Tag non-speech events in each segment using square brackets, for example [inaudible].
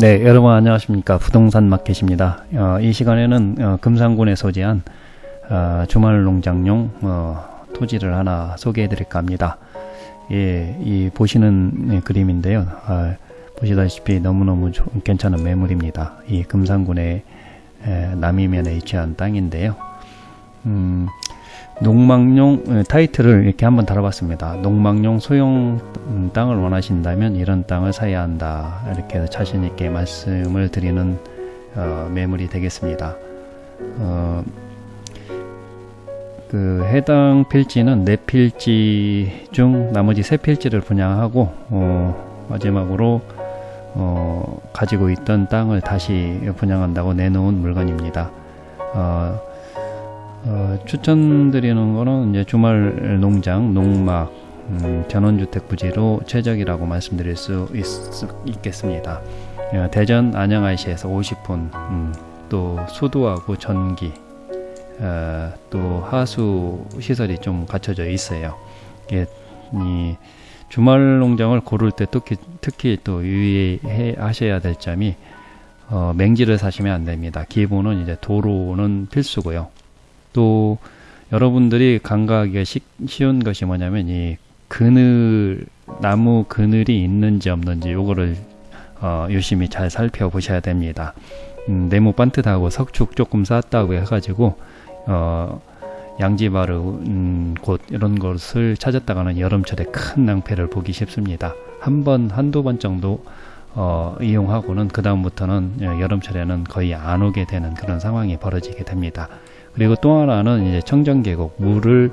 네, 여러분 안녕하십니까. 부동산 마켓입니다. 어, 이 시간에는 어, 금산군에 소재한 어, 주말 농장용 어, 토지를 하나 소개해 드릴까 합니다. 예, 이 보시는 네, 그림인데요. 아, 보시다시피 너무너무 조, 괜찮은 매물입니다. 이 금산군의 에, 남이면에 위치한 땅인데요. 음, 농막용 에, 타이틀을 이렇게 한번 달아봤습니다. 농막용 소형 음, 땅을 원하신다면 이런 땅을 사야 한다. 이렇게 해서 자신 있게 말씀을 드리는 어, 매물이 되겠습니다. 어, 그 해당 필지는 네 필지 중 나머지 세 필지를 분양하고 어, 마지막으로 어, 가지고 있던 땅을 다시 분양한다고 내놓은 물건입니다. 어, 어, 추천드리는 거는 이제 주말 농장, 농막, 음, 전원주택 부지로 최적이라고 말씀드릴 수 있, 겠습니다 어, 대전 안양IC에서 50분, 음, 또 수도하고 전기, 어, 또 하수 시설이 좀 갖춰져 있어요. 이게 이 주말 농장을 고를 때 특히, 특히 또 유의해 하셔야 될 점이 어, 맹지를 사시면 안 됩니다. 기본은 이제 도로는 필수고요. 또 여러분들이 간과하기가 시, 쉬운 것이 뭐냐면 이 그늘 나무 그늘이 있는지 없는지 요거를 어, 유심히 잘 살펴보셔야 됩니다. 음, 네모 반듯하고 석축 조금 쌓았다고 해가지고 어, 양지바르 음, 곳 이런 것을 찾았다가는 여름철에 큰 낭패를 보기 쉽습니다. 한 번 한두 번 정도 어, 이용하고는 그 다음부터는 어, 여름철에는 거의 안 오게 되는 그런 상황이 벌어지게 됩니다. 그리고 또 하나는 이제 청정 계곡 물을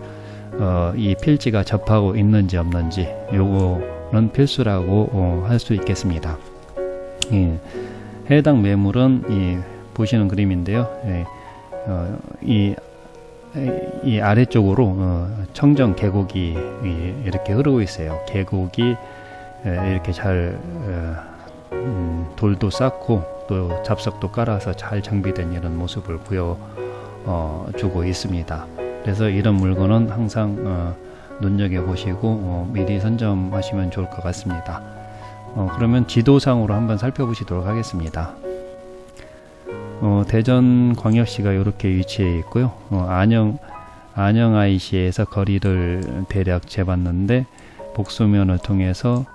어, 이 필지가 접하고 있는지 없는지 요거는 필수라고 어, 할수 있겠습니다. 예, 해당 매물은 이 보시는 그림인데요. 예, 어, 이, 이 아래쪽으로 어, 청정 계곡이 이렇게 흐르고 있어요. 계곡이 이렇게 잘 어, 음, 돌도 쌓고 또 잡석도 깔아서 잘 정비된 이런 모습을 보여 어, 주고 있습니다. 그래서 이런 물건은 항상 어, 눈여겨 보시고 어, 미리 선점하시면 좋을 것 같습니다. 어, 그러면 지도상으로 한번 살펴보시도록 하겠습니다. 어, 대전 광역시가 이렇게 위치해 있고요. 어, 안영 안영 IC에서 거리를 대략 재봤는데 복수면을 통해서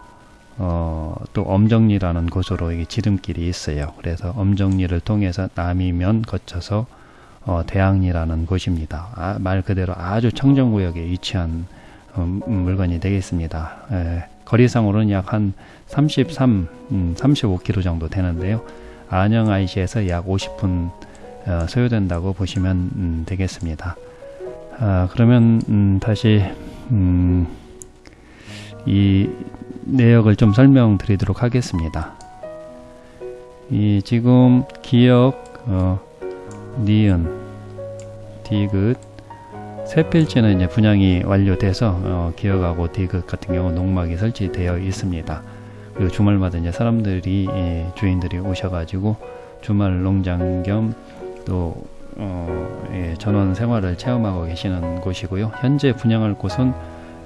어, 또 엄정리라는 곳으로 이게 지름길이 있어요. 그래서 엄정리를 통해서 남이면 거쳐서 어, 대항리라는 곳입니다. 아, 말 그대로 아주 청정구역에 위치한 음, 물건이 되겠습니다. 에, 거리상으로는 약 한 33, 음, 35km 정도 되는데요. 안양 IC에서 약 50분 어, 소요된다고 보시면 음, 되겠습니다. 아, 그러면 음, 다시 음, 이 내역을 좀 설명드리도록 하겠습니다. 이 지금 기억 어, 니은 디귿 세 필지는 이제 분양이 완료돼서 어, 기억하고 디귿 같은 경우 농막이 설치되어 있습니다. 그리고 주말마다 이제 사람들이 예, 주인들이 오셔가지고 주말 농장 겸또 어, 예, 전원 생활을 체험하고 계시는 곳이고요. 현재 분양할 곳은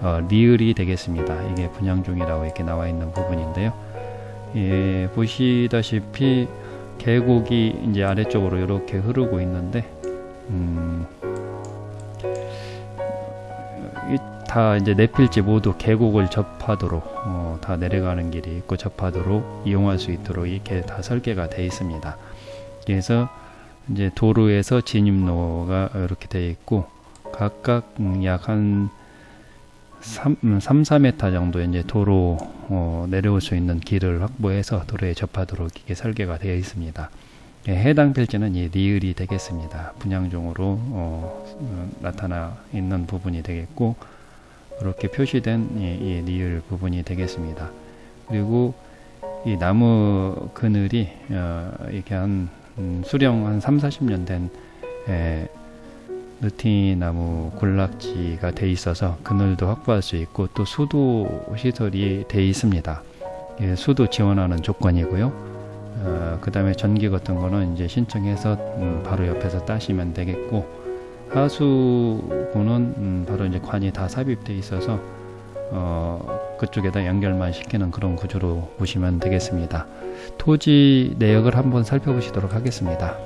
어, 리을이 되겠습니다. 이게 분양 중이라고 이렇게 나와 있는 부분인데요. 예, 보시다시피 계곡이 이제 아래쪽으로 이렇게 흐르고 있는데 음, 다 이제 네 필지 모두 계곡을 접하도록 어, 다 내려가는 길이 있고 접하도록 이용할 수 있도록 이렇게 다 설계가 되어 있습니다. 그래서 이제 도로에서 진입로가 이렇게 되어 있고 각각 약한 3, 3, 4m 정도 이제 도로 어, 내려올 수 있는 길을 확보해서 도로에 접하도록 이게 설계가 되어 있습니다. 예, 해당 필지는 이 리을이 되겠습니다. 분양종으로 어, 어, 나타나 있는 부분이 되겠고 이렇게 표시된 이, 이 리을 부분이 되겠습니다. 그리고 이 나무 그늘이 어, 이렇게 한 음, 수령 한 3, 40년 된 에, 느티나무 군락지가 돼 있어서 그늘도 확보할 수 있고 또 수도 시설이 돼 있습니다. 예, 수도 지원하는 조건이고요. 어, 그 다음에 전기 같은 거는 이제 신청해서 음, 바로 옆에서 따시면 되겠고 하수구는 음, 바로 이제 관이 다 삽입돼 있어서 어, 그쪽에다 연결만 시키는 그런 구조로 보시면 되겠습니다. 토지 내역을 한번 살펴보시도록 하겠습니다.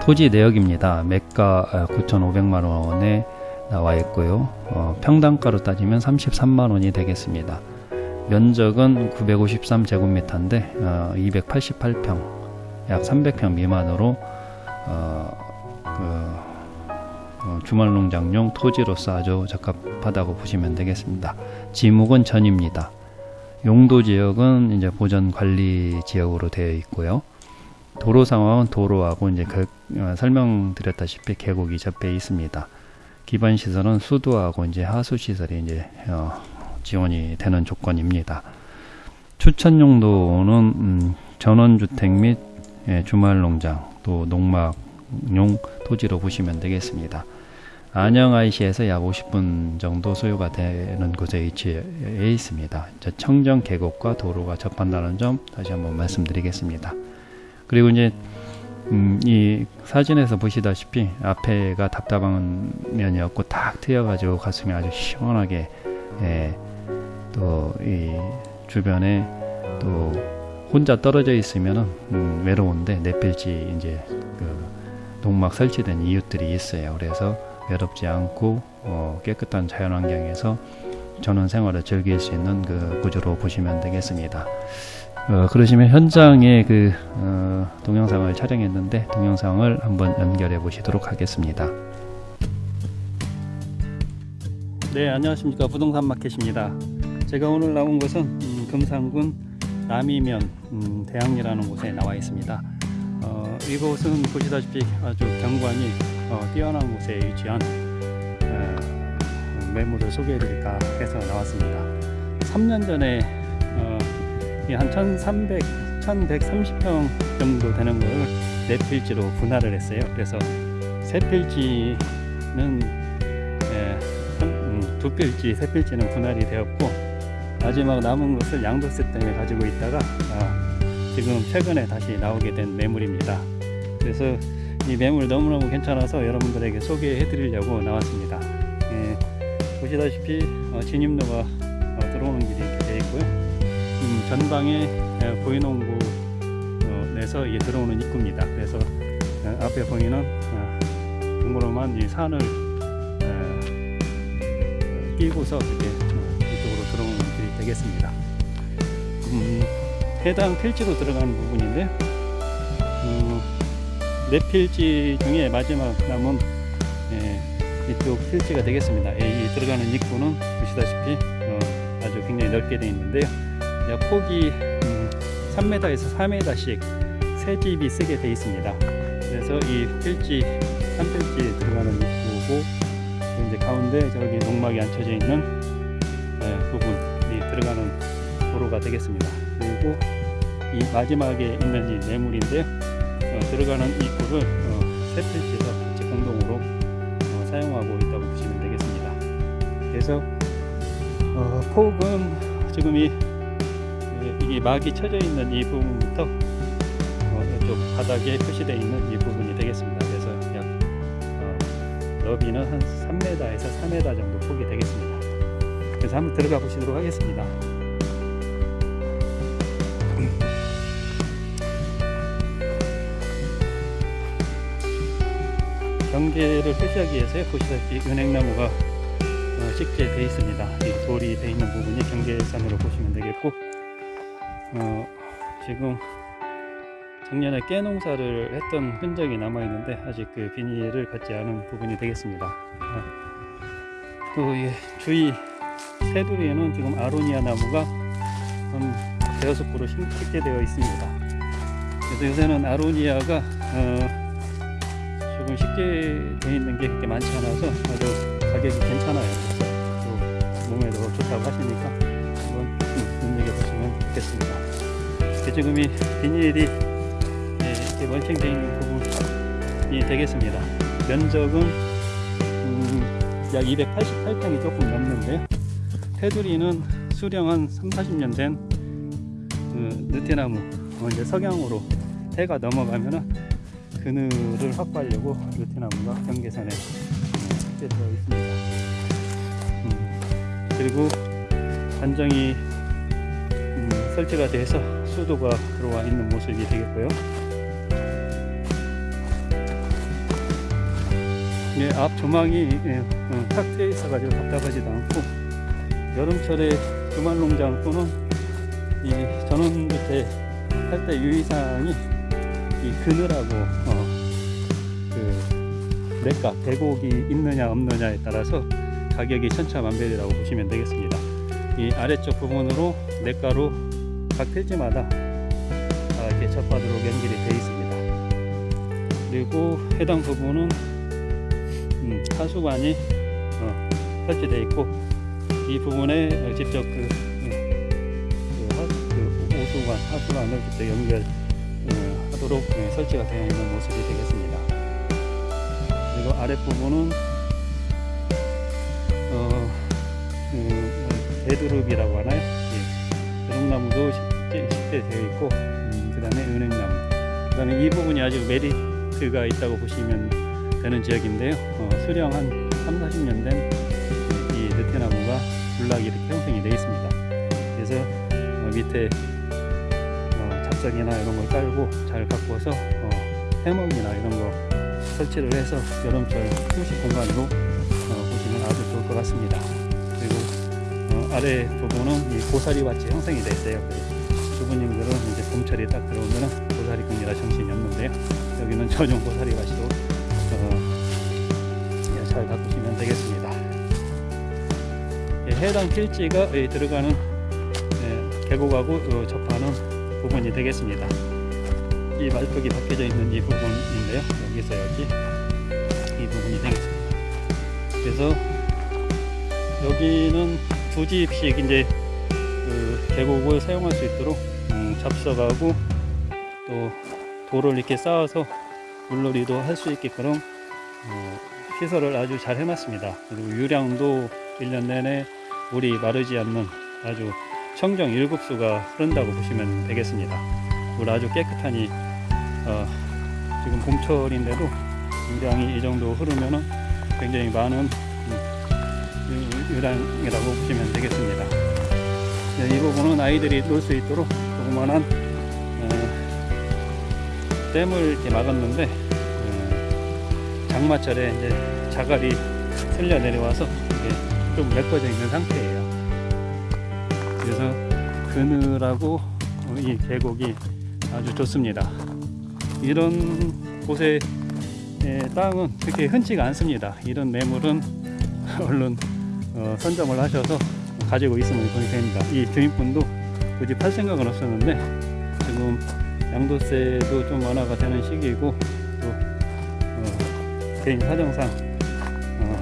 토지 내역입니다. 매가 9,500만 원에 나와 있고요. 어, 평당가로 따지면 33만 원이 되겠습니다. 면적은 953제곱미터인데 어, 288평, 약 300평 미만으로 어, 그, 어, 주말농장용 토지로서 아주 적합하다고 보시면 되겠습니다. 지목은 전입니다. 용도 지역은 이제 보전 관리 지역으로 되어 있고요. 도로 상황은 도로하고 이제 그, 어, 설명드렸다시피 계곡이 접해 있습니다. 기반 시설은 수도하고 이제 하수 시설이 이제 어, 지원이 되는 조건입니다. 추천 용도는 음, 전원주택 및 예, 주말농장 또 농막용 토지로 보시면 되겠습니다. 안양 IC에서 약 50분 정도 소요가 되는 곳에 위치해 있습니다. 청정 계곡과 도로가 접한다는 점 다시 한번 말씀드리겠습니다. 그리고 이제 음, 이 사진에서 보시다시피 앞에가 답답한 면이었고 탁 트여가지고 가슴이 아주 시원하게 예, 또이 주변에 또 혼자 떨어져 있으면은 음, 외로운데 내필지 이제 그 농막 설치된 이웃들이 있어요. 그래서 외롭지 않고 어, 깨끗한 자연환경에서 전원 생활을 즐길 수 있는 그 구조로 보시면 되겠습니다. 어, 그러시면 현장에 그 어, 동영상을 촬영했는데 동영상을 한번 연결해 보시도록 하겠습니다. 네 안녕하십니까 부동산 마켓입니다. 제가 오늘 나온 곳은 음, 금산군 남이면 음, 대항리라는 곳에 나와 있습니다. 어, 이곳은 보시다시피 아주 경관이 어, 뛰어난 곳에 위치한 어, 매물을 소개해 드릴까 해서 나왔습니다. 3년 전에 어, 한 1300, 1130평 정도 되는 걸네 필지로 분할을 했어요. 그래서 세 필지는 예, 한, 음, 두 필지, 세 필지는 분할이 되었고 마지막 남은 것을 양도세 때문에 가지고 있다가 아, 지금 최근에 다시 나오게 된 매물입니다. 그래서 이 매물 너무너무 괜찮아서 여러분들에게 소개해 드리려고 나왔습니다. 예, 보시다시피 어, 진입로가 전방에 예, 보이농구 어, 내서 이게 들어오는 입구입니다. 그래서 어, 앞에 보이는 어, 동그란 이 산을 어, 끼고서 이렇게 어, 이쪽으로 들어오는 길이 되겠습니다. 음, 해당 필지로 들어가는 부분인데 음, 네 필지 중에 마지막 남은 예, 이쪽 필지가 되겠습니다. 예, 이 들어가는 입구는 보시다시피 어, 아주 굉장히 넓게 되어 있는데요. 약 폭이 음, 3m에서 4m씩 세 집이 쓰게 되어 있습니다. 그래서 이 필지 한 필지 들어가는 입구고 또 이제 가운데 저기 농막이 앉혀져 있는 예, 부분이 들어가는 도로가 되겠습니다. 그리고 이 마지막에 있는 이 매물인데요. 어, 들어가는 입구를 어, 세 필지에서 같이 공동으로 어, 사용하고 있다고 보시면 되겠습니다. 그래서 어, 폭은 지금 이 이 막이 쳐져 있는 이 부분부터 어, 이쪽 바닥에 표시되어 있는 이 부분이 되겠습니다. 그래서 약 어, 너비는 한 3m에서 4m 정도 폭이 되겠습니다. 그래서 한번 들어가 보시도록 하겠습니다. 경계를 표시하기 위해서 보시다시피 은행나무가 어, 식재되어 있습니다. 이 돌이 되어 있는 부분이 경계선으로 보시면 되겠고 어, 지금 작년에 깨 농사를 했던 흔적이 남아 있는데 아직 그 비닐을 갖지 않은 부분이 되겠습니다. 어, 또이 주위 테두리에는 지금 아로니아 나무가 한 대여섯 그루 식재되어 있습니다. 그래서 요새는 아로니아가 어, 조금 쉽게 되어 있는 게 그렇게 많지 않아서 아주 가격이 괜찮아요. 또 몸에도 좋다고 하시니까 좋겠습니다. 지금 이 비닐이 예, 이렇게 멀칭되어 있는 부분이 되겠습니다. 면적은 음, 약 288평이 조금 넘는데요. 테두리는 수령 한 3, 40년 된 그, 느티나무 어, 이제 석양으로 해가 넘어가면은 그늘을 확보하려고 루테나무가 경계선에 음, 되어 있습니다. 음, 그리고 단정이 음, 설치가 돼서 수도가 들어와 있는 모습이 되겠고요. 예, 앞 조망이 예, 어, 탁 트여 있어 가지고 답답하지도 않고 여름철에 주말 농장 또는 이 전원주택 할때 유의사항이 이 그늘하고 어, 그 렉각 대곡이 있느냐 없느냐에 따라서 가격이 천차만별이라고 보시면 되겠습니다. 이 아래쪽 부분으로 냇가로 각 필지마다 아, 이렇게 접하도록 연결이 되어 있습니다. 그리고 해당 부분은 음, 하수관이 어, 설치되어 있고 이 부분에 어, 직접 그, 음, 그, 하, 그 오수관, 하수관을 직접 연결 어, 하도록 네, 설치가 되어 있는 모습이 되겠습니다. 그리고 아랫 부분은 어, 그, 베드룹이라고 하나요? 예. 베드나무도 식대 되어 있고 음, 그 다음에 은행나무 그 다음에 이 부분이 아주 메리트가 있다고 보시면 되는 지역인데요 어, 수령 한 3, 40년 된 이 느티나무가 군락이 이렇게 형성이 되어 있습니다 그래서 어, 밑에 어, 잡석이나 이런 걸 깔고 잘 가꾸어서 어, 해먹이나 이런 거 설치를 해서 여름철 휴식 공간으로 어, 보시면 아주 좋을 것 같습니다 아래 부분은 이 고사리 밭이 형성이 되어 있어요. 주부님들은 이제 봄철이 딱 들어오면 고사리 끈이라 정신이 없는데요. 여기는 전용 고사리 밭으로 어, 예, 잘 가꾸시면 되겠습니다. 예, 해당 필지가 예, 들어가는 예, 계곡하고 어, 접하는 부분이 되겠습니다. 이 말뚝이 박혀져 있는 이 부분인데요. 여기서 여기 이 부분이 되겠습니다. 그래서 여기는 두 집씩 이제 그 계곡을 사용할 수 있도록 음, 잡석하고 또 돌을 이렇게 쌓아서 물놀이도 할 수 있게끔 어, 시설을 아주 잘 해놨습니다. 그리고 유량도 1년 내내 물이 마르지 않는 아주 청정 일급수가 흐른다고 보시면 되겠습니다. 물 아주 깨끗하니 어, 지금 봄철인데도 유량이 이 정도 흐르면은 굉장히 많은 음, 유- 유량이라고 보시면 되겠습니다. 네, 이 부분은 아이들이 놀 수 있도록 조그만한 어, 댐을 이렇게 막았는데 어, 장마철에 이제 자갈이 쓸려 내려와서 좀 메꿔져 있는 상태예요. 그래서 그늘하고 어, 이 계곡이 아주 좋습니다. 이런 곳에 에, 땅은 그렇게 흔치가 않습니다. 이런 매물은 [laughs] 얼른 어, 선점을 하셔서 가지고 있으면 돈이 됩니다. 이 주인분도 굳이 팔 생각은 없었는데 지금 양도세도 좀 완화가 되는 시기이고 또 어, 개인 사정상 어,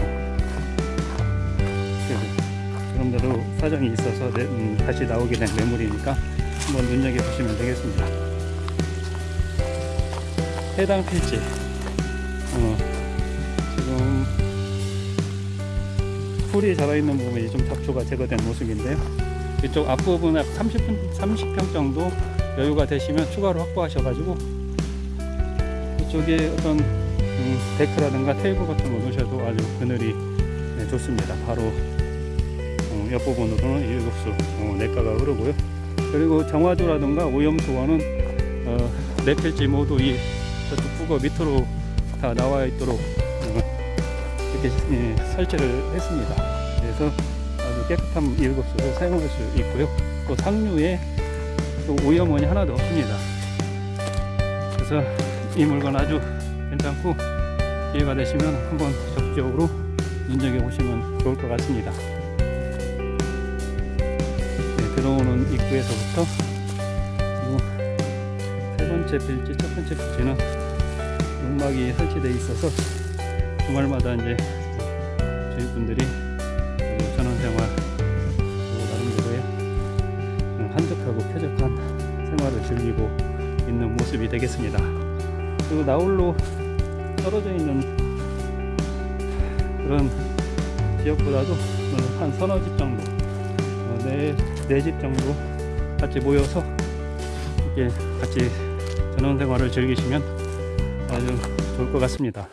그, 그런대로 사정이 있어서 내- 음, 다시 나오게 된 매물이니까 한번 눈여겨 보시면 되겠습니다. 해당 필지 어, 풀이 자라있는 부분이 좀 잡초가 제거된 모습인데요. 이쪽 앞부분에 30분, 30평 정도 여유가 되시면 추가로 확보하셔 가지고 이쪽에 어떤 음, 데크라든가 테이블 같은 거 놓으셔도 아주 그늘이 네, 좋습니다. 바로 어, 옆부분으로는 일급수 어, 내과가 흐르고요. 그리고 정화조라든가 오염수원은 어, 네 필지 모두 이 저쪽 밑으로 다 나와 있도록 어, 이렇게 예, 설치를 했습니다. 그래서 아주 깨끗한 일급수를 사용할 수 있고요. 또 상류에 또 오염원이 하나도 없습니다. 그래서 이 물건 아주 괜찮고 기회가 되시면 한번 적극적으로 눈여겨 보시면 좋을 것 같습니다. 네, 들어오는 입구에서부터 세 번째 필지, 첫 번째 필지는 음악이 설치되어 있어서 주말마다 이제 주인분들이 그 전원생활 또 나름대로의 음, 한적하고 쾌적한 생활을 즐기고 있는 모습이 되겠습니다. 그리고 나홀로 떨어져 있는 그런 지역보다도 한 서너 집 정도, 어, 네, 네집 정도 같이 모여서 이렇게 같이 전원 생활을 즐기시면 아주 좋을 것 같습니다.